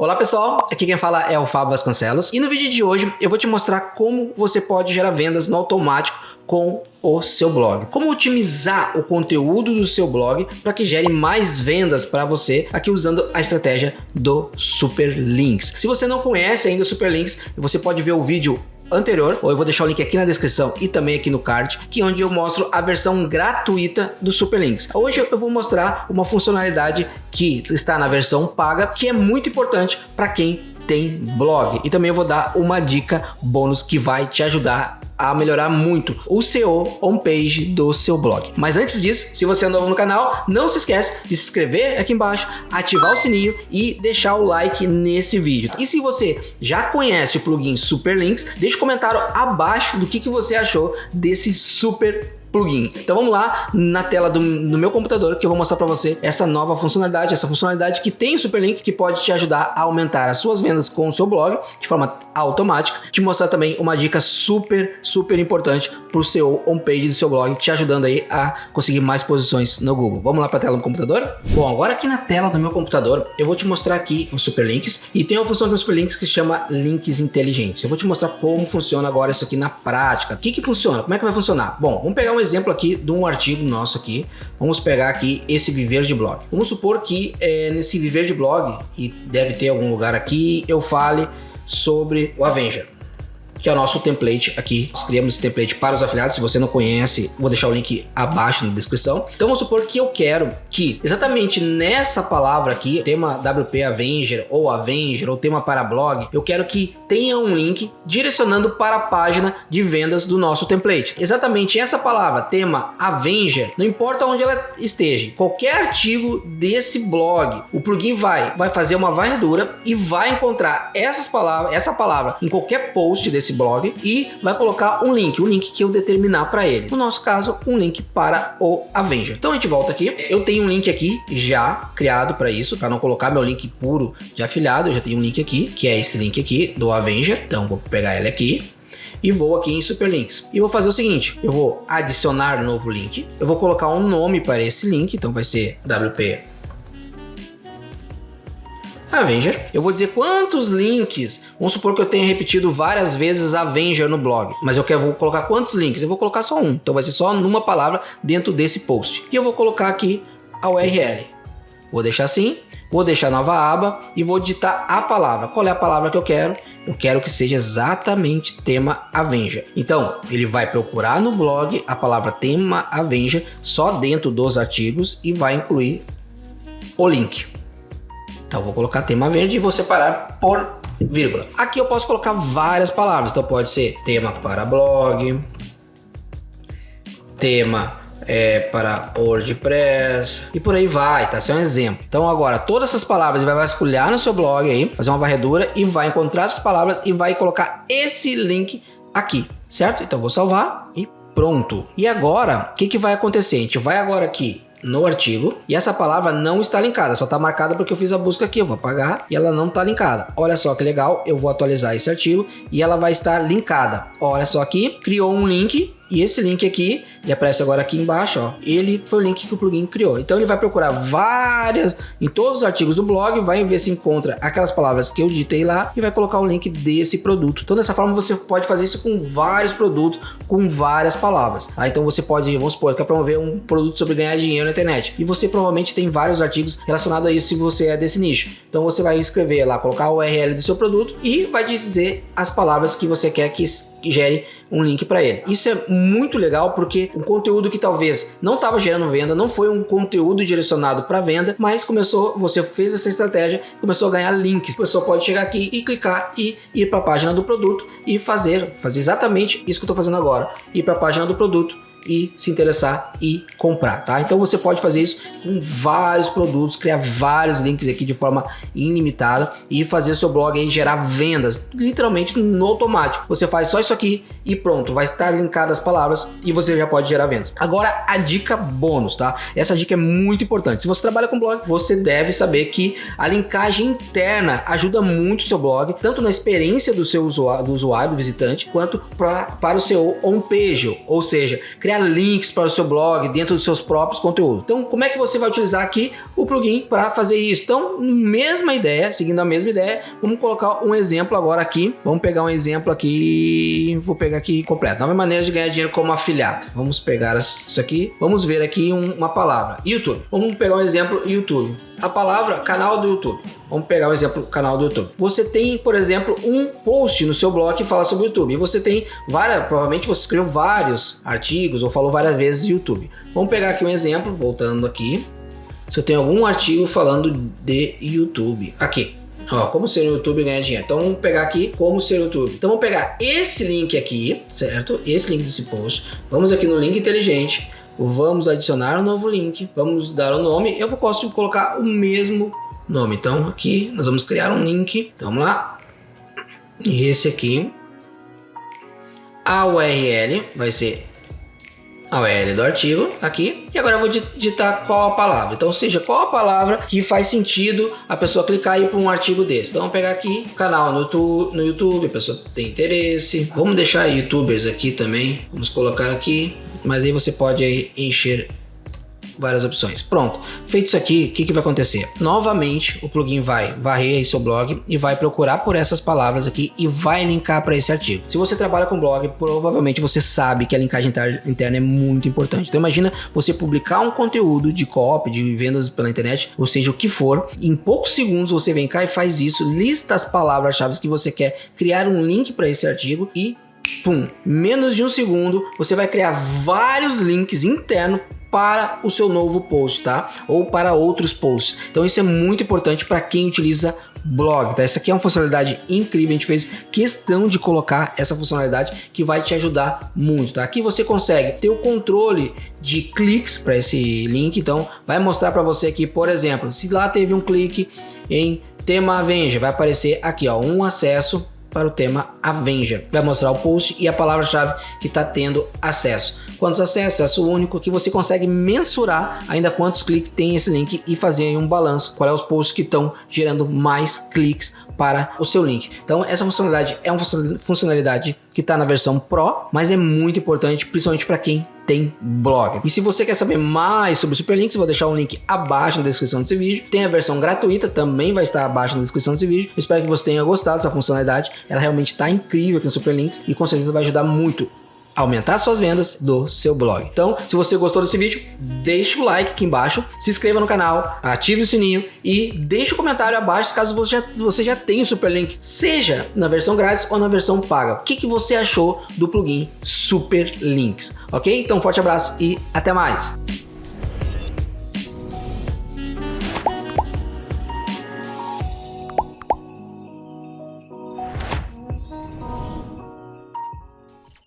Olá pessoal, aqui quem fala é o Fábio Vasconcelos e no vídeo de hoje eu vou te mostrar como você pode gerar vendas no automático com o seu blog. Como otimizar o conteúdo do seu blog para que gere mais vendas para você aqui usando a estratégia do Super Links. Se você não conhece ainda o Super Links, você pode ver o vídeo anterior, ou eu vou deixar o link aqui na descrição e também aqui no card, que é onde eu mostro a versão gratuita do Superlinks. Hoje eu vou mostrar uma funcionalidade que está na versão paga, que é muito importante para quem tem blog. E também eu vou dar uma dica bônus que vai te ajudar a melhorar muito o SEO homepage do seu blog. Mas antes disso, se você é novo no canal, não se esquece de se inscrever aqui embaixo, ativar o sininho e deixar o like nesse vídeo. E se você já conhece o plugin Superlinks, deixe um comentário abaixo do que, que você achou desse super plugin. Então vamos lá na tela do, do meu computador que eu vou mostrar para você essa nova funcionalidade, essa funcionalidade que tem o Superlink que pode te ajudar a aumentar as suas vendas com o seu blog de forma automática, te mostrar também uma dica super, super importante para o seu homepage do seu blog, te ajudando aí a conseguir mais posições no Google. Vamos lá para a tela do computador? Bom, agora aqui na tela do meu computador, eu vou te mostrar aqui os Superlinks e tem uma função do Superlinks que se chama links inteligentes. Eu vou te mostrar como funciona agora isso aqui na prática. O que que funciona? Como é que vai funcionar? Bom, vamos pegar um um exemplo aqui de um artigo nosso aqui. Vamos pegar aqui esse viver de blog. Vamos supor que é, nesse viver de blog, e deve ter algum lugar aqui, eu fale sobre o Avenger que é o nosso template aqui. Nós criamos esse template para os afiliados. Se você não conhece, vou deixar o link abaixo na descrição. Então vamos supor que eu quero que exatamente nessa palavra aqui, tema WP Avenger ou Avenger ou tema para blog, eu quero que tenha um link direcionando para a página de vendas do nosso template. Exatamente essa palavra, tema Avenger, não importa onde ela esteja, qualquer artigo desse blog, o plugin vai, vai fazer uma varredura e vai encontrar essas palavras, essa palavra em qualquer post desse blog e vai colocar um link, um link que eu determinar para ele. No nosso caso, um link para o Avenger. Então a gente volta aqui. Eu tenho um link aqui já criado para isso, para não colocar meu link puro de afiliado. Eu já tenho um link aqui, que é esse link aqui do Avenger. Então vou pegar ele aqui e vou aqui em Superlinks. E vou fazer o seguinte, eu vou adicionar novo link, eu vou colocar um nome para esse link, então vai ser WP Avenger. Eu vou dizer quantos links, vamos supor que eu tenha repetido várias vezes Avenger no blog, mas eu quero vou colocar quantos links? Eu vou colocar só um, então vai ser só numa palavra dentro desse post. E eu vou colocar aqui a URL. Vou deixar assim, vou deixar nova aba e vou digitar a palavra. Qual é a palavra que eu quero? Eu quero que seja exatamente tema Avenger. Então, ele vai procurar no blog a palavra tema Avenger só dentro dos artigos e vai incluir o link. Então vou colocar tema verde e vou separar por vírgula. Aqui eu posso colocar várias palavras, então pode ser tema para blog, tema é, para WordPress e por aí vai, tá? Esse é um exemplo. Então agora todas essas palavras vai vasculhar no seu blog aí, fazer uma varredura e vai encontrar essas palavras e vai colocar esse link aqui, certo? Então vou salvar e pronto. E agora, o que, que vai acontecer? A gente vai agora aqui no artigo e essa palavra não está linkada, só está marcada porque eu fiz a busca aqui, eu vou apagar e ela não está linkada. Olha só que legal, eu vou atualizar esse artigo e ela vai estar linkada. Olha só aqui, criou um link e esse link aqui, ele aparece agora aqui embaixo, ó. Ele foi o link que o plugin criou. Então ele vai procurar várias, em todos os artigos do blog, vai ver se encontra aquelas palavras que eu digitei lá e vai colocar o link desse produto. Então dessa forma você pode fazer isso com vários produtos, com várias palavras. Tá? Então você pode, vamos supor, quer promover um produto sobre ganhar dinheiro na internet. E você provavelmente tem vários artigos relacionados a isso se você é desse nicho. Então você vai escrever lá, colocar o URL do seu produto e vai dizer as palavras que você quer que gere um link para ele. Isso é muito legal porque um conteúdo que talvez não estava gerando venda, não foi um conteúdo direcionado para venda, mas começou, você fez essa estratégia, começou a ganhar links. A pessoa pode chegar aqui e clicar e ir para a página do produto e fazer, fazer exatamente isso que eu estou fazendo agora, ir para a página do produto e se interessar e comprar, tá? Então você pode fazer isso com vários produtos, criar vários links aqui de forma ilimitada e fazer seu blog aí gerar vendas, literalmente no automático. Você faz só isso aqui e pronto, vai estar linkado as palavras e você já pode gerar vendas. Agora a dica bônus, tá? Essa dica é muito importante. Se você trabalha com blog, você deve saber que a linkagem interna ajuda muito o seu blog, tanto na experiência do seu usuário, do usuário, do visitante, quanto pra, para o seu homepage, ou seja, criar criar links para o seu blog dentro dos seus próprios conteúdos. Então, como é que você vai utilizar aqui o plugin para fazer isso? Então, mesma ideia, seguindo a mesma ideia, vamos colocar um exemplo agora aqui. Vamos pegar um exemplo aqui, vou pegar aqui completo. Nova maneira de ganhar dinheiro como afiliado. Vamos pegar isso aqui, vamos ver aqui um, uma palavra. YouTube. Vamos pegar um exemplo YouTube a palavra canal do YouTube. Vamos pegar um exemplo canal do YouTube. Você tem, por exemplo, um post no seu blog que fala sobre o YouTube. E você tem várias, provavelmente você escreveu vários artigos ou falou várias vezes YouTube. Vamos pegar aqui um exemplo, voltando aqui. Se eu tenho algum artigo falando de YouTube. Aqui. Ó, como ser no YouTube ganhar dinheiro. Então vamos pegar aqui como ser YouTube. Então vamos pegar esse link aqui, certo? Esse link desse post. Vamos aqui no link inteligente vamos adicionar um novo link, vamos dar o um nome, eu gosto de colocar o mesmo nome, então aqui nós vamos criar um link, então vamos lá, e esse aqui, a URL vai ser a URL do artigo aqui. E agora eu vou digitar qual a palavra. Então seja qual a palavra que faz sentido a pessoa clicar e ir para um artigo desse. Então vamos pegar aqui canal no YouTube, no YouTube a pessoa tem interesse. Vamos deixar youtubers aqui também. Vamos colocar aqui mas aí você pode encher várias opções. Pronto, feito isso aqui, o que, que vai acontecer? Novamente, o plugin vai varrer aí seu blog e vai procurar por essas palavras aqui e vai linkar para esse artigo. Se você trabalha com blog, provavelmente você sabe que a linkagem interna é muito importante. Então imagina você publicar um conteúdo de copy, de vendas pela internet, ou seja, o que for, em poucos segundos você vem cá e faz isso, lista as palavras-chave que você quer, criar um link para esse artigo e pum, menos de um segundo, você vai criar vários links internos para o seu novo post, tá? Ou para outros posts. Então isso é muito importante para quem utiliza blog, tá? Essa aqui é uma funcionalidade incrível, a gente fez questão de colocar essa funcionalidade que vai te ajudar muito, tá? Aqui você consegue ter o controle de cliques para esse link, então vai mostrar para você aqui, por exemplo, se lá teve um clique em tema Avenger, vai aparecer aqui, ó, um acesso para o tema Avenger. Vai mostrar o post e a palavra-chave que está tendo acesso. Quantos acessos? Acesso único que você consegue mensurar ainda quantos cliques tem esse link e fazer um balanço. Qual é os posts que estão gerando mais cliques para o seu link. Então essa funcionalidade é uma funcionalidade que está na versão Pro, mas é muito importante, principalmente para quem tem blog. E se você quer saber mais sobre Superlinks, vou deixar um link abaixo na descrição desse vídeo. Tem a versão gratuita, também vai estar abaixo na descrição desse vídeo. Eu espero que você tenha gostado dessa funcionalidade. Ela realmente está incrível aqui no Superlinks e com certeza vai ajudar muito aumentar suas vendas do seu blog. Então, se você gostou desse vídeo, deixe o like aqui embaixo, se inscreva no canal, ative o sininho e deixe o um comentário abaixo caso você já, você já tenha o Superlink, seja na versão grátis ou na versão paga. O que, que você achou do plugin Superlinks, ok? Então, forte abraço e até mais!